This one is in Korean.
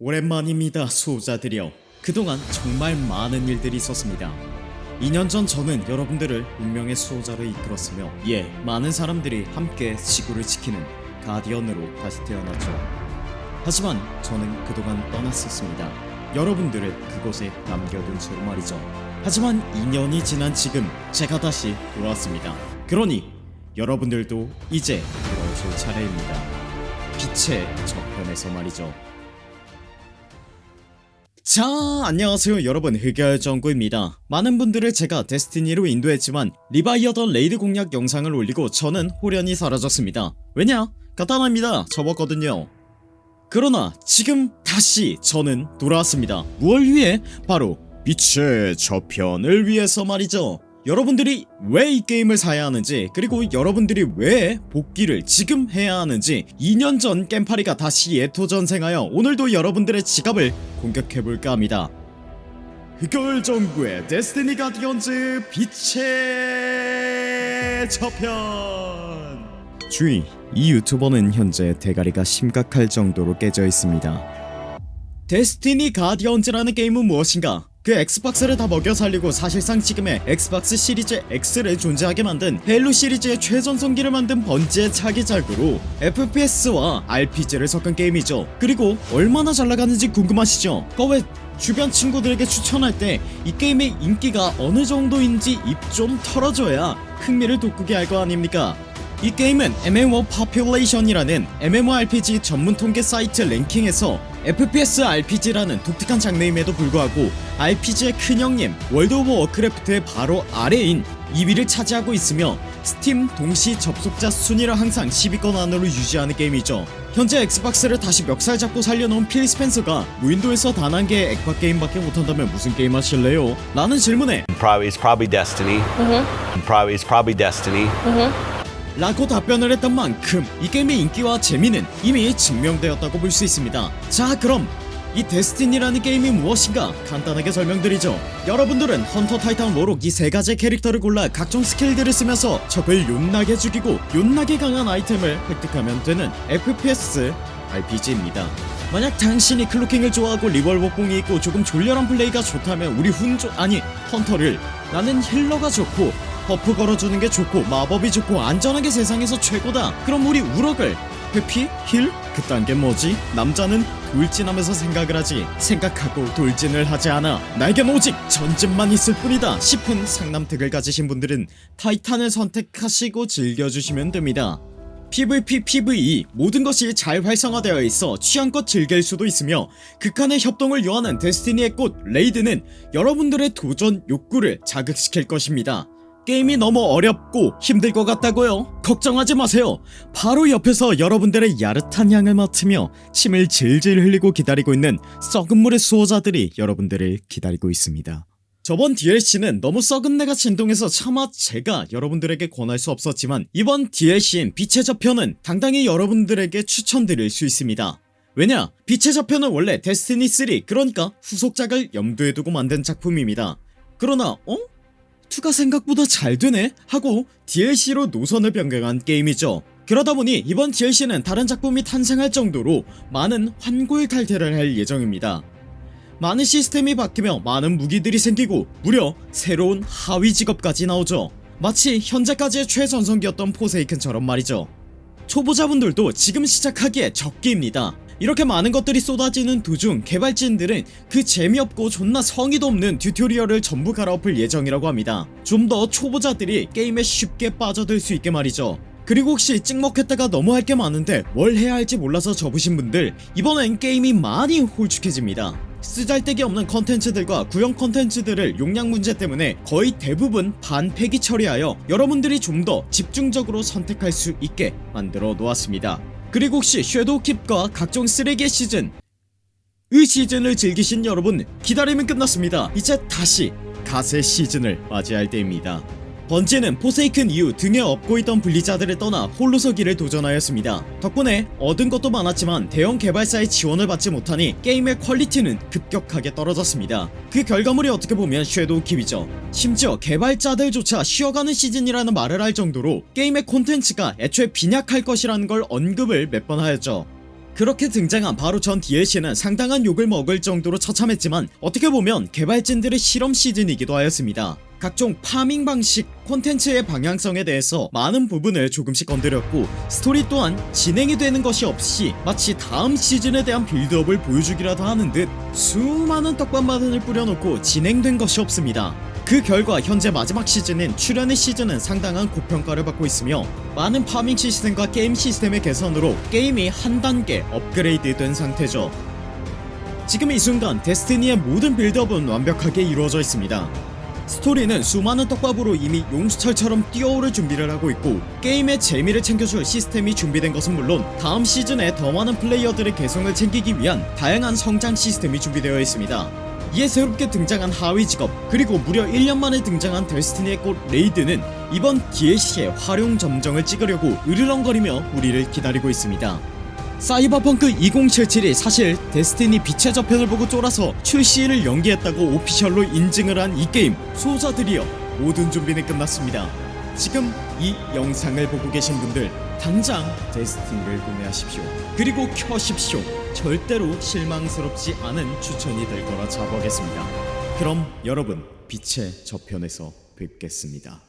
오랜만입니다 수호자들이여. 그동안 정말 많은 일들이 있었습니다. 2년 전 저는 여러분들을 운명의 수호자로 이끌었으며 예 많은 사람들이 함께 지구를 지키는 가디언으로 다시 태어났죠. 하지만 저는 그동안 떠났었습니다. 여러분들을 그곳에 남겨둔 채로 말이죠. 하지만 2년이 지난 지금 제가 다시 돌아왔습니다. 그러니 여러분들도 이제 돌아오실 차례입니다. 빛의 저편에서 말이죠 자 안녕하세요. 여러분 흑열전구입니다. 많은 분들을 제가 데스티니로 인도했지만 리바이어던 레이드 공략 영상을 올리고 저는 홀연히 사라졌습니다. 왜냐? 간단합니다. 접었거든요. 그러나 지금 다시 저는 돌아왔습니다. 무얼 위해 바로 빛의 저편을 위해서 말이죠 여러분들이 왜 이 게임을 사야 하는지 그리고 여러분들이 왜 복귀를 지금 해야 하는지 2년 전 겜팔이가 다시 예토전생하여 오늘도 여러분들의 지갑을 공격해볼까 합니다. 흑열전구의 데스티니 가디언즈 빛의 저편! 주의 이 유튜버는 현재 대가리가 심각할 정도로 깨져 있습니다. 데스티니 가디언즈라는 게임은 무엇인가 그 엑스박스를 다 먹여 살리고 사실상 지금의 엑스박스 시리즈 X를 존재하게 만든 헤일로 시리즈의 최전성기를 만든 번지의 차기작으로 FPS와 RPG를 섞은 게임이죠 그리고 얼마나 잘나가는지 궁금하시죠? 그 왜 주변 친구들에게 추천할 때 이 게임의 인기가 어느 정도인지 입 좀 털어줘야 흥미를 돋구게 할 거 아닙니까? 이 게임은 MMO Population이라는 MMORPG 전문 통계 사이트 랭킹에서 FPS RPG라는 독특한 장르임에도 불구하고 RPG의 큰 형님 월드 오브 워크래프트의 바로 아래인 2위를 차지하고 있으며 스팀 동시 접속자 순위를 항상 10위권 안으로 유지하는 게임이죠 현재 엑스박스를 다시 멱살 잡고 살려놓은 필 스펜서가 무인도에서 단 한 개의 액박 게임밖에 못한다면 무슨 게임 하실래요? 라는 질문에 Probably it's probably Destiny. Probably it's probably Destiny. 라고 답변을 했던 만큼 이 게임의 인기와 재미는 이미 증명되었다고 볼 수 있습니다. 자 그럼 이 데스티니라는 게임이 무엇인가 간단하게 설명드리죠. 여러분들은 헌터 타이탄 워록 이 세 가지 캐릭터를 골라 각종 스킬들을 쓰면서 적을 욕나게 죽이고 욕나게 강한 아이템을 획득하면 되는 FPS RPG입니다. 만약 당신이 클로킹을 좋아하고 리볼버뽕이 있고 조금 졸렬한 플레이가 좋다면 우리 훈조 아니 헌터를 나는 힐러가 좋고 버프 걸어주는 게 좋고 마법이 좋고 안전하게 세상에서 최고다 그럼 우리 워록을 회피? 힐? 그딴 게 뭐지? 남자는 돌진하면서 생각을 하지 생각하고 돌진을 하지 않아 나에겐 오직 전진만 있을 뿐이다 싶은 상남특을 가지신 분들은 타이탄을 선택하시고 즐겨주시면 됩니다 PVP, PVE 모든 것이 잘 활성화되어 있어 취향껏 즐길 수도 있으며 극한의 협동을 요하는 데스티니의 꽃 레이드는 여러분들의 도전 욕구를 자극시킬 것입니다 게임이 너무 어렵고 힘들 것 같다고요? 걱정하지 마세요. 바로 옆에서 여러분들의 야릇한 향을 맡으며 침을 질질 흘리고 기다리고 있는 썩은물의 수호자들이 여러분들을 기다리고 있습니다. 저번 DLC는 너무 썩은 내가 진동해서 차마 제가 여러분들에게 권할 수 없었지만 이번 DLC인 빛의 저편은 당당히 여러분들에게 추천드릴 수 있습니다. 왜냐? 빛의 저편은 원래 데스티니3 그러니까 후속작을 염두에 두고 만든 작품입니다. 그러나 어? 2가 생각보다 잘 되네? 하고 DLC로 노선을 변경한 게임이죠. 그러다보니 이번 DLC는 다른 작품이 탄생할 정도로 많은 환골 탈퇴를 할 예정입니다. 많은 시스템이 바뀌며 많은 무기들이 생기고 무려 새로운 하위 직업까지 나오죠. 마치 현재까지의 최전성기였던 포세이큰처럼 말이죠. 초보자분들도 지금 시작하기에 적기입니다 이렇게 많은 것들이 쏟아지는 도중 개발진들은 그 재미없고 존나 성의도 없는 튜토리얼을 전부 갈아엎을 예정이라고 합니다. 좀 더 초보자들이 게임에 쉽게 빠져들 수 있게 말이죠. 그리고 혹시 찍먹했다가 너무 할 게 많은데 뭘 해야 할지 몰라서 접으신 분들 이번엔 게임이 많이 홀쭉해집니다. 쓰잘데기 없는 컨텐츠들과 구형 컨텐츠들을 용량 문제 때문에 거의 대부분 반폐기 처리하여 여러분들이 좀 더 집중적으로 선택할 수 있게 만들어 놓았습니다 그리고 혹시 섀도우킵과 각종 쓰레기의 시즌. 의 시즌을 즐기신 여러분 기다림은 끝났습니다. 이제 다시 갓의 시즌을 맞이할 때입니다 번지는 포세이큰 이후 등에 업고 있던 블리자드를 떠나 홀로서기를 도전하였습니다. 덕분에 얻은 것도 많았지만 대형 개발사의 지원을 받지 못하니 게임의 퀄리티는 급격하게 떨어졌습니다. 그 결과물이 어떻게 보면 섀도우 킵이죠. 심지어 개발자들조차 쉬어가는 시즌이라는 말을 할 정도로 게임의 콘텐츠가 애초에 빈약할 것이라는 걸 언급을 몇 번 하였죠. 그렇게 등장한 바로 전 DLC는 상당한 욕을 먹을 정도로 처참했지만 어떻게 보면 개발진들의 실험 시즌이기도 하였습니다 각종 파밍 방식, 콘텐츠의 방향성에 대해서 많은 부분을 조금씩 건드렸고 스토리 또한 진행이 되는 것이 없이 마치 다음 시즌에 대한 빌드업을 보여주기라도 하는 듯 수많은 떡밥만을 뿌려놓고 진행된 것이 없습니다. 그 결과 현재 마지막 시즌인 출현의 시즌은 상당한 고평가를 받고 있으며 많은 파밍 시스템과 게임 시스템의 개선으로 게임이 한 단계 업그레이드 된 상태죠. 지금 이 순간 데스티니의 모든 빌드업은 완벽하게 이루어져 있습니다 스토리는 수많은 떡밥으로 이미 용수철처럼 튀어오를 준비를 하고 있고 게임의 재미를 챙겨줄 시스템이 준비된 것은 물론 다음 시즌에 더 많은 플레이어들의 개성을 챙기기 위한 다양한 성장 시스템이 준비되어 있습니다. 이에 새롭게 등장한 하위 직업 그리고 무려 1년 만에 등장한 데스티니의 꽃 레이드는 이번 DLC의 활용 점정을 찍으려고 으르렁거리며 우리를 기다리고 있습니다 사이버펑크 2077이 사실 데스티니 빛의 저편을 보고 쫄아서 출시를 연기했다고 오피셜로 인증을 한 이 게임 소자들이여 모든 준비는 끝났습니다. 지금 이 영상을 보고 계신 분들 당장 데스티니를 구매하십시오. 그리고 켜십시오. 절대로 실망스럽지 않은 추천이 될 거라 자부하겠습니다. 그럼 여러분 빛의 저편에서 뵙겠습니다